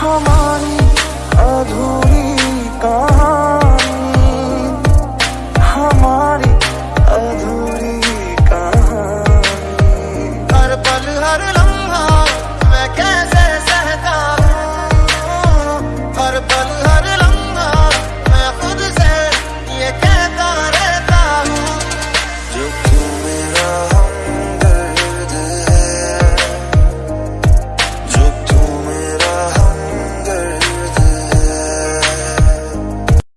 हमारी अधूरी कहानी हमारी अधूरी कहानी। हर पल हर